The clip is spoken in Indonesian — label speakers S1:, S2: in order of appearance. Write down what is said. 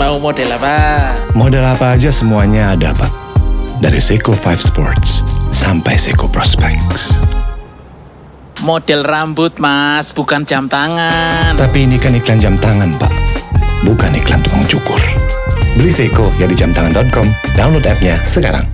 S1: Mau model apa?
S2: Model apa aja semuanya ada, Pak. Dari Seiko 5 Sports sampai Seiko Prospects.
S1: Model rambut, Mas, bukan jam tangan.
S2: Tapi ini kan iklan jam tangan, Pak. Bukan iklan tukang cukur. Beli Seiko ya di jamtangan.com. Download app-nya sekarang.